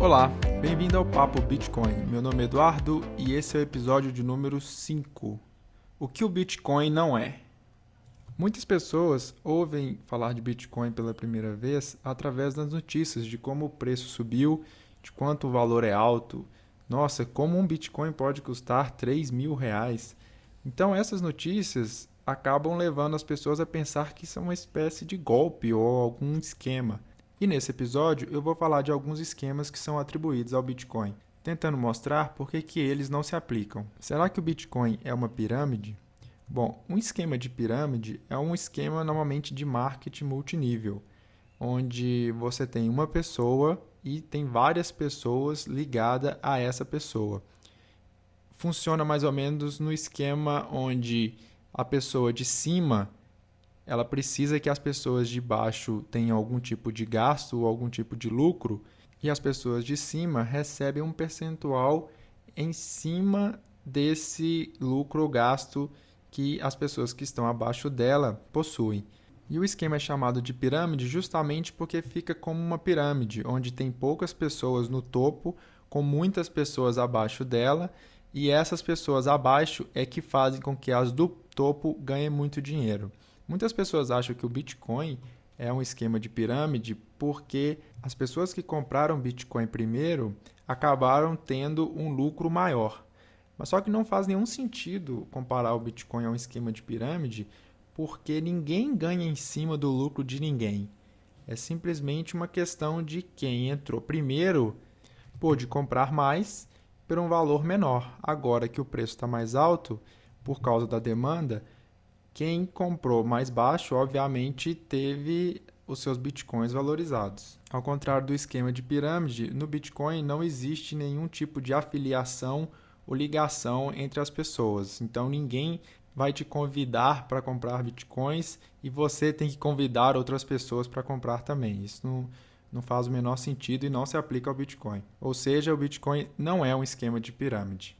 Olá, bem-vindo ao Papo Bitcoin. Meu nome é Eduardo e esse é o episódio de número 5. O que o Bitcoin não é? Muitas pessoas ouvem falar de Bitcoin pela primeira vez através das notícias de como o preço subiu, de quanto o valor é alto. Nossa, como um Bitcoin pode custar 3 mil reais? Então essas notícias acabam levando as pessoas a pensar que é uma espécie de golpe ou algum esquema. E nesse episódio eu vou falar de alguns esquemas que são atribuídos ao Bitcoin, tentando mostrar por que, que eles não se aplicam. Será que o Bitcoin é uma pirâmide? Bom, um esquema de pirâmide é um esquema normalmente de marketing multinível, onde você tem uma pessoa e tem várias pessoas ligadas a essa pessoa. Funciona mais ou menos no esquema onde a pessoa de cima ela precisa que as pessoas de baixo tenham algum tipo de gasto ou algum tipo de lucro e as pessoas de cima recebem um percentual em cima desse lucro ou gasto que as pessoas que estão abaixo dela possuem. E o esquema é chamado de pirâmide justamente porque fica como uma pirâmide, onde tem poucas pessoas no topo, com muitas pessoas abaixo dela, e essas pessoas abaixo é que fazem com que as do topo ganhem muito dinheiro. Muitas pessoas acham que o Bitcoin é um esquema de pirâmide porque as pessoas que compraram Bitcoin primeiro acabaram tendo um lucro maior. Mas só que não faz nenhum sentido comparar o Bitcoin a um esquema de pirâmide porque ninguém ganha em cima do lucro de ninguém. É simplesmente uma questão de quem entrou primeiro pôde comprar mais por um valor menor. Agora que o preço está mais alto, por causa da demanda, quem comprou mais baixo, obviamente, teve os seus bitcoins valorizados. Ao contrário do esquema de pirâmide, no Bitcoin não existe nenhum tipo de afiliação ou ligação entre as pessoas. Então ninguém vai te convidar para comprar bitcoins e você tem que convidar outras pessoas para comprar também. Isso não, não faz o menor sentido e não se aplica ao Bitcoin. Ou seja, o Bitcoin não é um esquema de pirâmide.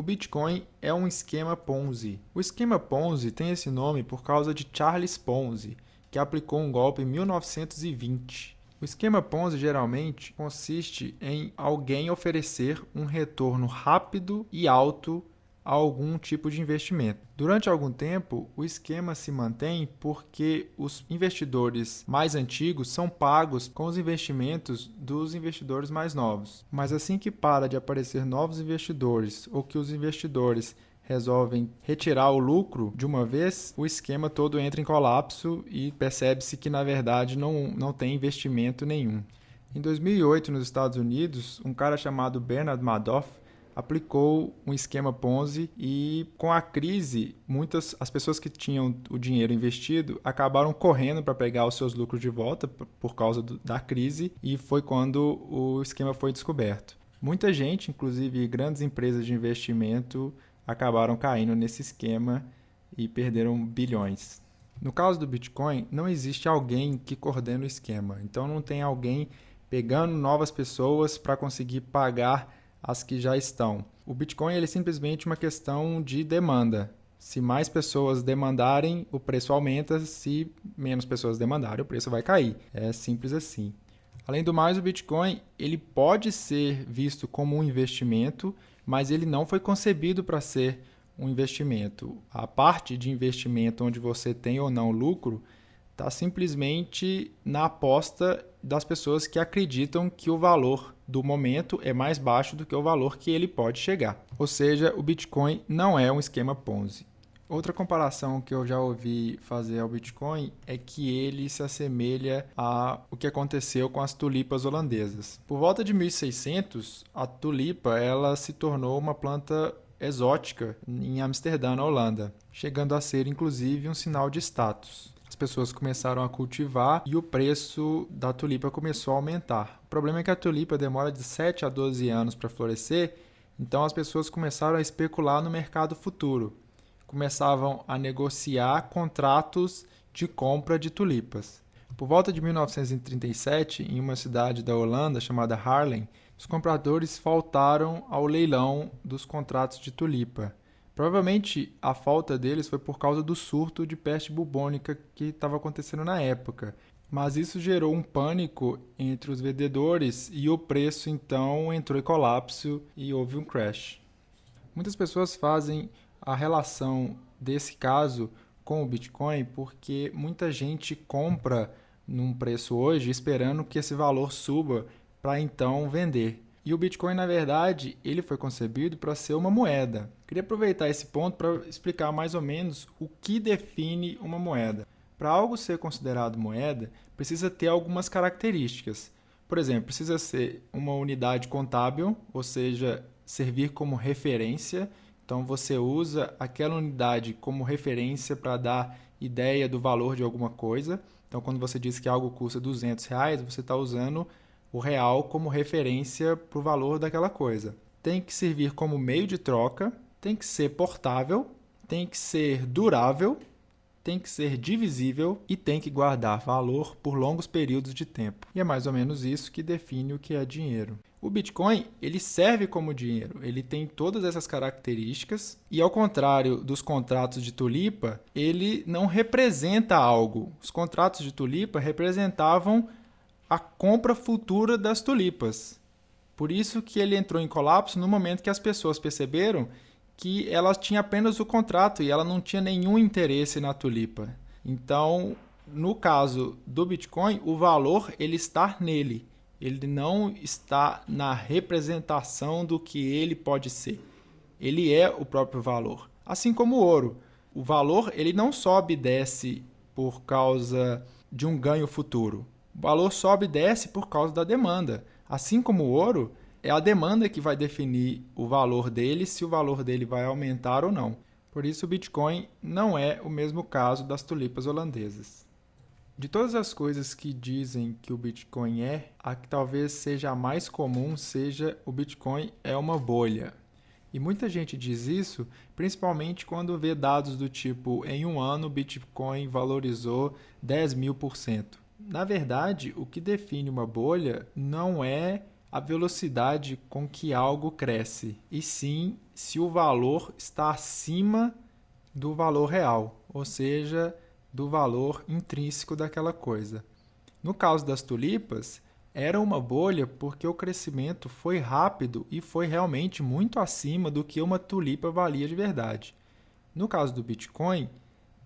O Bitcoin é um esquema Ponzi. O esquema Ponzi tem esse nome por causa de Charles Ponzi, que aplicou um golpe em 1920. O esquema Ponzi geralmente consiste em alguém oferecer um retorno rápido e alto a algum tipo de investimento. Durante algum tempo, o esquema se mantém porque os investidores mais antigos são pagos com os investimentos dos investidores mais novos. Mas assim que para de aparecer novos investidores ou que os investidores resolvem retirar o lucro de uma vez, o esquema todo entra em colapso e percebe-se que na verdade não, não tem investimento nenhum. Em 2008, nos Estados Unidos, um cara chamado Bernard Madoff aplicou um esquema Ponzi e com a crise, muitas as pessoas que tinham o dinheiro investido acabaram correndo para pegar os seus lucros de volta por causa do, da crise e foi quando o esquema foi descoberto. Muita gente, inclusive grandes empresas de investimento, acabaram caindo nesse esquema e perderam bilhões. No caso do Bitcoin, não existe alguém que coordene o esquema. Então não tem alguém pegando novas pessoas para conseguir pagar as que já estão. O Bitcoin ele é simplesmente uma questão de demanda. Se mais pessoas demandarem, o preço aumenta, se menos pessoas demandarem, o preço vai cair. É simples assim. Além do mais, o Bitcoin ele pode ser visto como um investimento, mas ele não foi concebido para ser um investimento. A parte de investimento onde você tem ou não lucro está simplesmente na aposta das pessoas que acreditam que o valor do momento é mais baixo do que o valor que ele pode chegar. Ou seja, o Bitcoin não é um esquema Ponzi. Outra comparação que eu já ouvi fazer ao Bitcoin é que ele se assemelha a o que aconteceu com as tulipas holandesas. Por volta de 1600, a tulipa ela se tornou uma planta exótica em Amsterdã, na Holanda, chegando a ser inclusive um sinal de status pessoas começaram a cultivar e o preço da tulipa começou a aumentar. O problema é que a tulipa demora de 7 a 12 anos para florescer, então as pessoas começaram a especular no mercado futuro. Começavam a negociar contratos de compra de tulipas. Por volta de 1937, em uma cidade da Holanda chamada Haarlem, os compradores faltaram ao leilão dos contratos de tulipa. Provavelmente a falta deles foi por causa do surto de peste bubônica que estava acontecendo na época. Mas isso gerou um pânico entre os vendedores e o preço então entrou em colapso e houve um crash. Muitas pessoas fazem a relação desse caso com o Bitcoin porque muita gente compra num preço hoje esperando que esse valor suba para então vender. E o Bitcoin, na verdade, ele foi concebido para ser uma moeda. Queria aproveitar esse ponto para explicar mais ou menos o que define uma moeda. Para algo ser considerado moeda, precisa ter algumas características. Por exemplo, precisa ser uma unidade contábil, ou seja, servir como referência. Então você usa aquela unidade como referência para dar ideia do valor de alguma coisa. Então quando você diz que algo custa 200 reais, você está usando o real como referência para o valor daquela coisa. Tem que servir como meio de troca, tem que ser portável, tem que ser durável tem que ser divisível e tem que guardar valor por longos períodos de tempo. E é mais ou menos isso que define o que é dinheiro. O Bitcoin, ele serve como dinheiro, ele tem todas essas características e ao contrário dos contratos de tulipa, ele não representa algo. Os contratos de tulipa representavam a compra futura das tulipas. Por isso que ele entrou em colapso no momento que as pessoas perceberam que ela tinha apenas o contrato e ela não tinha nenhum interesse na tulipa. Então, no caso do Bitcoin, o valor ele está nele. Ele não está na representação do que ele pode ser. Ele é o próprio valor. Assim como o ouro. O valor ele não sobe e desce por causa de um ganho futuro. O valor sobe e desce por causa da demanda. Assim como o ouro, é a demanda que vai definir o valor dele, se o valor dele vai aumentar ou não. Por isso, o Bitcoin não é o mesmo caso das tulipas holandesas. De todas as coisas que dizem que o Bitcoin é, a que talvez seja a mais comum seja o Bitcoin é uma bolha. E muita gente diz isso, principalmente quando vê dados do tipo: em um ano o Bitcoin valorizou 10 mil por cento. Na verdade, o que define uma bolha não é a velocidade com que algo cresce, e sim se o valor está acima do valor real, ou seja, do valor intrínseco daquela coisa. No caso das tulipas, era uma bolha porque o crescimento foi rápido e foi realmente muito acima do que uma tulipa valia de verdade. No caso do Bitcoin,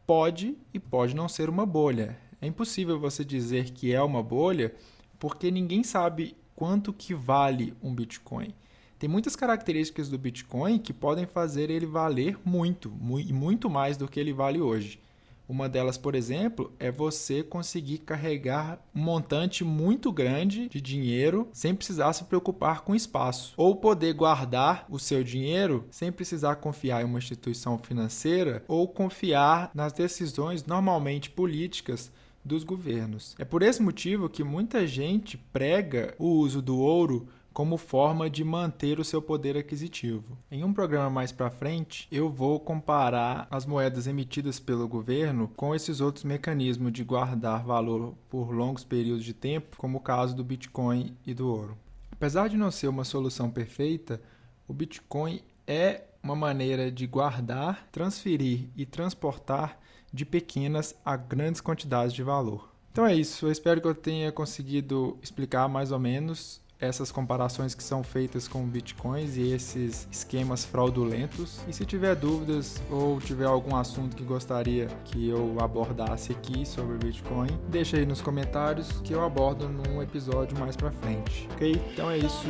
pode e pode não ser uma bolha. É impossível você dizer que é uma bolha porque ninguém sabe quanto que vale um Bitcoin. Tem muitas características do Bitcoin que podem fazer ele valer muito, muito mais do que ele vale hoje. Uma delas, por exemplo, é você conseguir carregar um montante muito grande de dinheiro sem precisar se preocupar com espaço, ou poder guardar o seu dinheiro sem precisar confiar em uma instituição financeira ou confiar nas decisões normalmente políticas dos governos. É por esse motivo que muita gente prega o uso do ouro como forma de manter o seu poder aquisitivo. Em um programa mais para frente, eu vou comparar as moedas emitidas pelo governo com esses outros mecanismos de guardar valor por longos períodos de tempo, como o caso do Bitcoin e do ouro. Apesar de não ser uma solução perfeita, o Bitcoin é uma maneira de guardar, transferir e transportar de pequenas a grandes quantidades de valor. Então é isso, eu espero que eu tenha conseguido explicar mais ou menos essas comparações que são feitas com bitcoins e esses esquemas fraudulentos. E se tiver dúvidas ou tiver algum assunto que gostaria que eu abordasse aqui sobre Bitcoin, deixa aí nos comentários que eu abordo num episódio mais para frente. OK? Então é isso.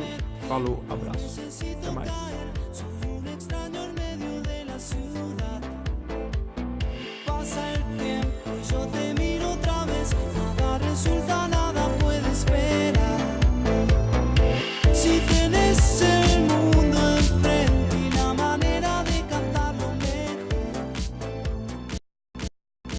Falou, abraço. Até mais.